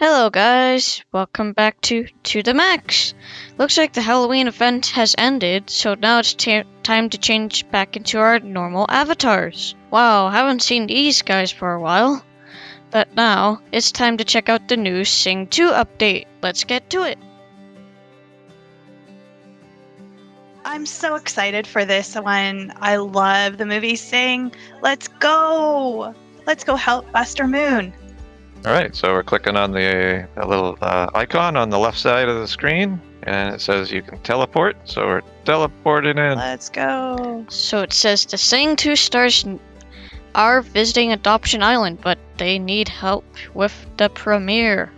Hello guys, welcome back to To The Max. Looks like the Halloween event has ended, so now it's time to change back into our normal avatars. Wow, haven't seen these guys for a while. But now, it's time to check out the new Sing 2 update. Let's get to it. I'm so excited for this one. I love the movie Sing. Let's go! Let's go help Buster Moon. All right, so we're clicking on the, the little uh, icon on the left side of the screen, and it says you can teleport. So we're teleporting in. Let's go. So it says the Sing 2 stars are visiting Adoption Island, but they need help with the premiere.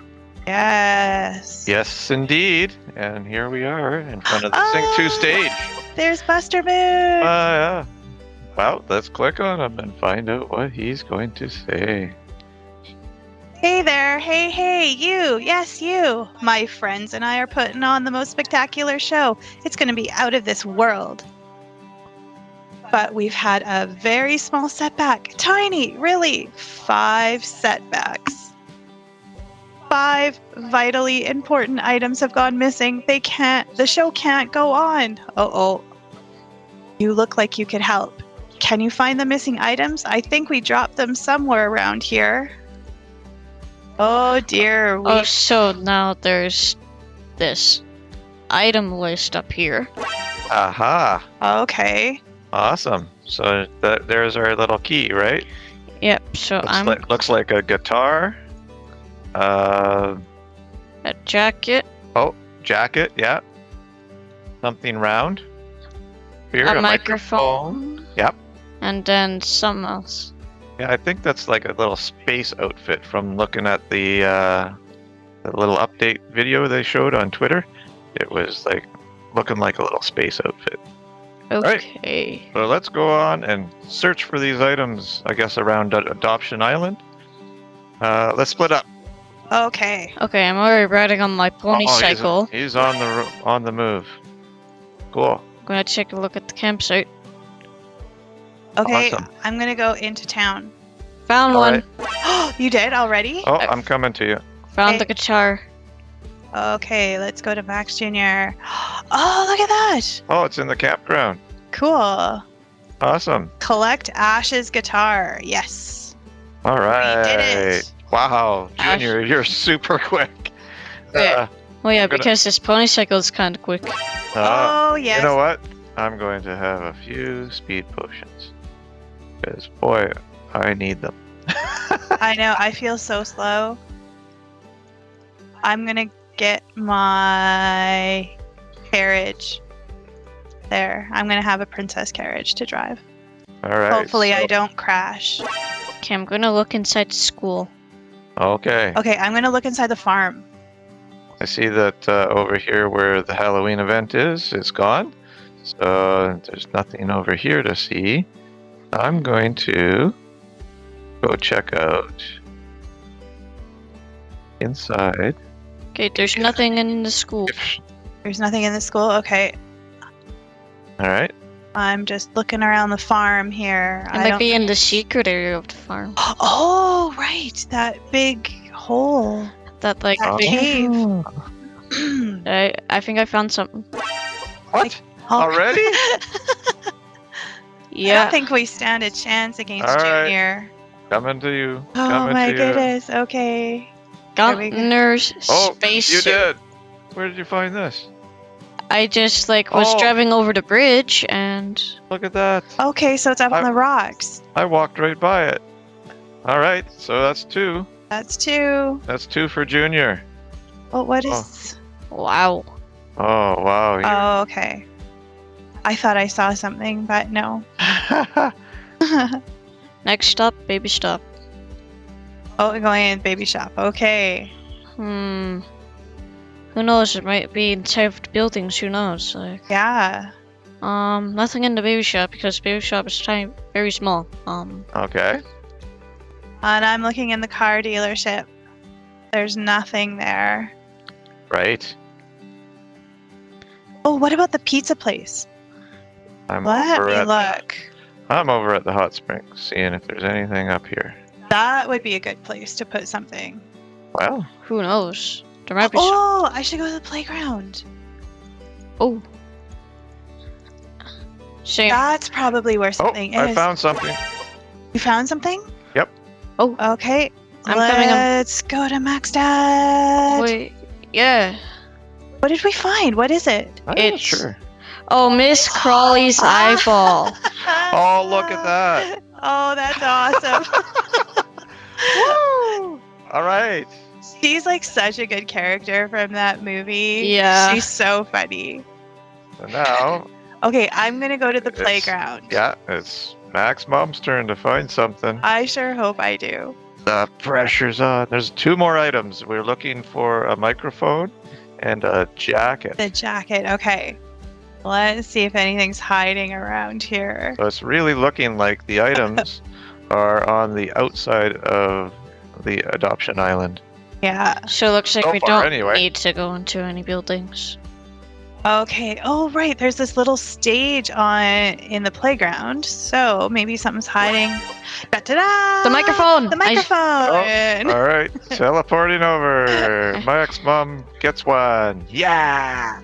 Yes. Yes, indeed. And here we are in front of the Sing 2 Ah! stage. There's Buster Moon. Uh, yeah. Well, let's click on him and find out what he's going to say. Hey there. Hey, hey, you. Yes, you. My friends and I are putting on the most spectacular show. It's going to be out of this world. But we've had a very small setback. Tiny, really. Five setbacks. Five vitally important items have gone missing. They can't, the show can't go on. Oh, oh. You look like you could help. Can you find the missing items? I think we dropped them somewhere around here. Oh dear. We Oh, so now there's this item list up here. Aha! okay. Awesome. So that there's our little key, right? Yep, so Looks I'm like looks like a guitar. Uh, a jacket, Oh, jacket, yeah. Something round. Here, a, microphone, Yep. and then something else. Yeah, I think that's like a little space outfit from looking at the uh, the little update video they showed on Twitter. It was like looking like a little space outfit. Right. Okay. So let's go on and search for these items. I guess around Adoption Island. Uh, let's split up. Okay. Okay, I'm already riding on my pony Oh, he's- cycle. He's, on the on the move. Cool. I'm gonna check a look at the campsite. Okay. Awesome. I'm gonna go into town. Found All one. right. you did already? Oh, I'm coming to you. Found the guitar. Okay, let's go to Max Jr. Oh, look at that! Oh, it's in the campground. Cool. Awesome. Collect Ash's guitar. Yes. All right. We did it. Wow, Ash- Junior, you're super quick. Yeah. Well, yeah, gonna- because this pony cycle is kind of quick. Uh, uh, oh, yes. You know what? I'm going to have a few speed potions. Because, boy, I need them. I know. I feel so slow. I'm gonna get my carriage. There. I'm gonna have a princess carriage to drive. All right. Hopefully, I don't crash. Okay, I'm gonna look inside school. Okay. Okay, I'm gonna look inside the farm. I see that uh, over here where the Halloween event is, it's gone. So there's nothing over here to see. I'm going to go check out inside. Okay, there's nothing in the school. There's nothing in the school. Okay, All right. I'm just looking around the farm here. It I might don't- be in the secret area of the farm. Oh, right, that big hole. That like That big- cave. Oh. I I think I found something. What? Already? I don't think we stand a chance against All right. Junior. Coming to you. Oh Coming my to you. goodness. Okay. There we go. Oh, space. you did. Where did you find this? I just like was Oh. driving over the bridge and Look at that. Okay, so it's up on the rocks. I walked right by it. All right. So that's two. That's two. That's two for Junior. Oh, what is? wow. Oh, wow. you're- Oh, okay. I thought I saw something, but no. Next stop, baby stop. oh, we're going in baby shop. Okay. Hmm. Who knows? It might be inside of buildings. Who knows? Like, Yeah. um, nothing in the baby shop because baby shop is tiny, very small. Um, okay. And I'm looking in the car dealership. There's nothing there. Right. Oh, what about the pizza place? I'm Let over me at look. I'm over at the hot springs, seeing if there's anything up here. That would be a good place to put something. Well, Who knows? There might be. s- Oh, I should go to the playground. Oh. Shame. That's probably where something oh, something I found something. You found something? Yep. Oh. Okay. I'm coming, I'm- Let's go to Max Dad. Wait. Yeah. What did we find? What is it? I'm not sure. Oh, Miss Crawley's eyeball. Oh, look at that. Oh, that's awesome. Woo! All right. She's like such a good character from that movie. Yeah. She's so funny. So now, Okay, I'm gonna go to the playground. yeah, it's Max Mom's turn to find something. I sure hope I do. The pressure's on. There's two more items. We're looking for a microphone and a jacket. The jacket. Okay. Let's see if anything's hiding around here. So it's really looking like the items are on the outside of the adoption island. Yeah. So it looks like So we far, don't anyway. need to go into any buildings. Okay. Oh, right. There's this little stage on in the playground. So maybe something's hiding. Da-da-da! The microphone! The I- microphone. Oh, all right, teleporting over. Max Mom gets one. Yeah.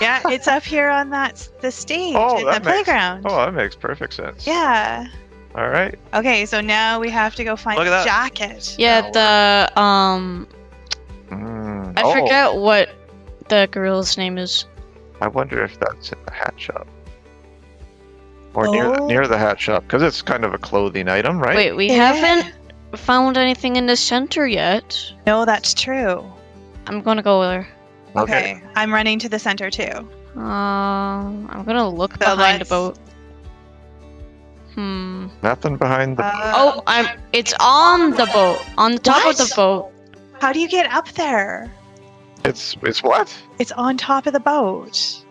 Yeah, it's up here on that the stage Oh, in the that makes- playground. Oh, that makes perfect sense. Yeah. All right. Okay, so now we have to go find Look the that. jacket. Yeah, the um, Mm. I oh, forget what the gorilla's name is. I wonder if that's in the hat shop. Or near Oh. the, near the hat shop, because it's kind of a clothing item, right? Wait, we Yeah. haven't found anything in the center yet. No, that's true. I'm gonna go there. Okay. I'm running to the center too. Um, I'm gonna look So behind the let's- boat. Hmm. Nothing behind the. Uh, Oh, I'm. It's on the boat. On the top of the What? boat. How do you get up there? it's it's what? It's on top of the boat.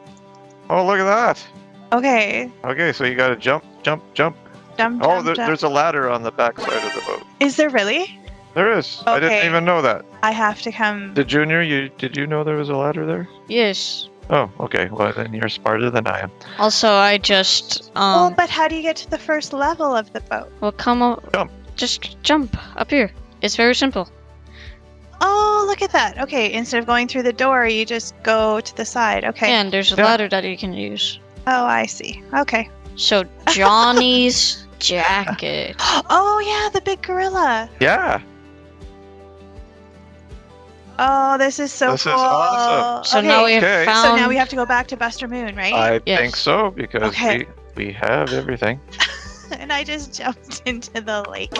Oh, look at that. Okay. Okay, so you got to jump, jump, jump. Jump, Oh, jump, there, jump. there's a ladder on the back side of the boat. Is there really? There is. I didn't even know that. I have to come. The junior, you did you know there was a ladder there? Yes. Oh, okay. Well, then you're smarter than I am. Also, I just oh, um. but how do you get to the first level of the boat? Well, come up. Jump. Just jump up here. It's very simple. Oh, look at that. Okay, instead of going through the door, you just go to the side. Okay. And there's a Yeah. ladder that you can use. Oh, I see. Okay. So Johnny's jacket. Oh, yeah, the big gorilla. Yeah. Oh, this is so This is cool. awesome. So okay. now we have Okay. found. So now we have to go back to Buster Moon, right? I Yes. think so because Okay. we we have everything. and I just jumped into the lake.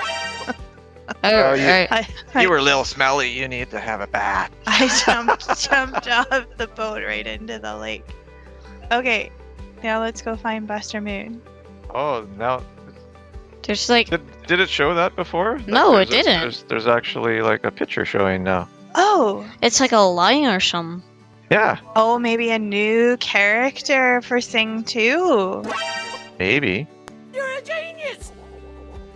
Oh, you- right. I, I, were a little smelly. You need to have a bath. I jumped jumped off the boat right into the lake. Okay, now let's go find Buster Moon. Oh, now There's like did, did it show that before? That No, it a- didn't. there's, there's actually like a picture showing now. Oh, it's like a lion or something. Yeah, oh, maybe a new character for Sing 2. maybe. You're a genius.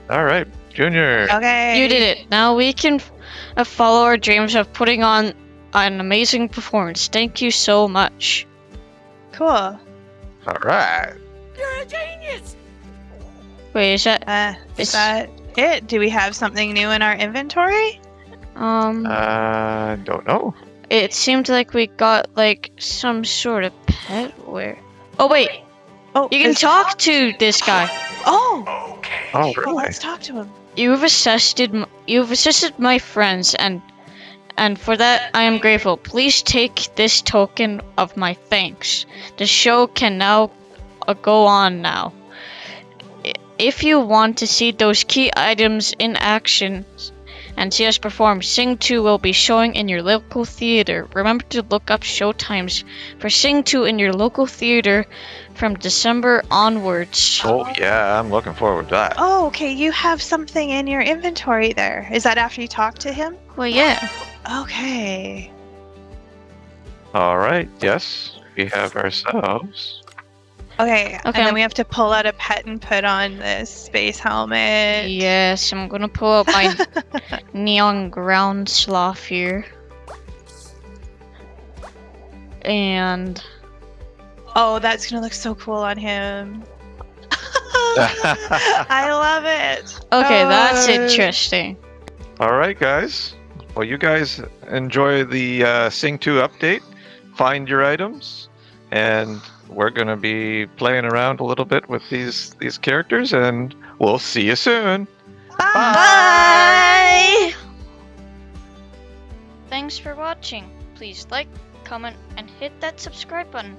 All right, Junior. Okay. You did it. Now we can uh, follow our dreams of putting on an amazing performance. Thank you so much. Cool. All right. Wait, is that Uh, is It's- that it? Do we have something new in our inventory? Um? Uh, don't know. it seemed like we got like some sort of pet. Where? Oh wait, Oh, you can talk to this guy. Oh, Okay. Oh, well, really? let's talk to him. You've assisted. You've assisted my friends, and and for that I am grateful. Please take this token of my thanks. The show can now uh, go on now. If you want to see those key items in action and see us perform, Sing 2 will be showing in your local theater. Remember to look up show times for Sing 2 in your local theater from December onwards. Oh yeah, I'm looking forward to that. Oh, okay. You have something in your inventory there. Is that after you talk to him? Well, yeah. Okay. All right. Yes, we have ourselves. Okay. Okay. And then we have to pull out a pet and put on this space helmet. Yes, I'm gonna pull up my neon ground sloth here. And Oh, that's gonna look so cool on him. I love it. okay, that's Uh, interesting. All right, guys. Well, you guys enjoy the uh, Sing 2 update. Find your items, and we're going to be playing around a little bit with these these characters, and we'll see you soon. Bye! Thanks for watching. Please like, comment, and hit that subscribe button.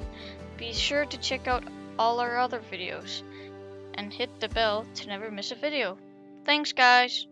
Be sure to check out all our other videos and hit the bell to never miss a video. Thanks, guys.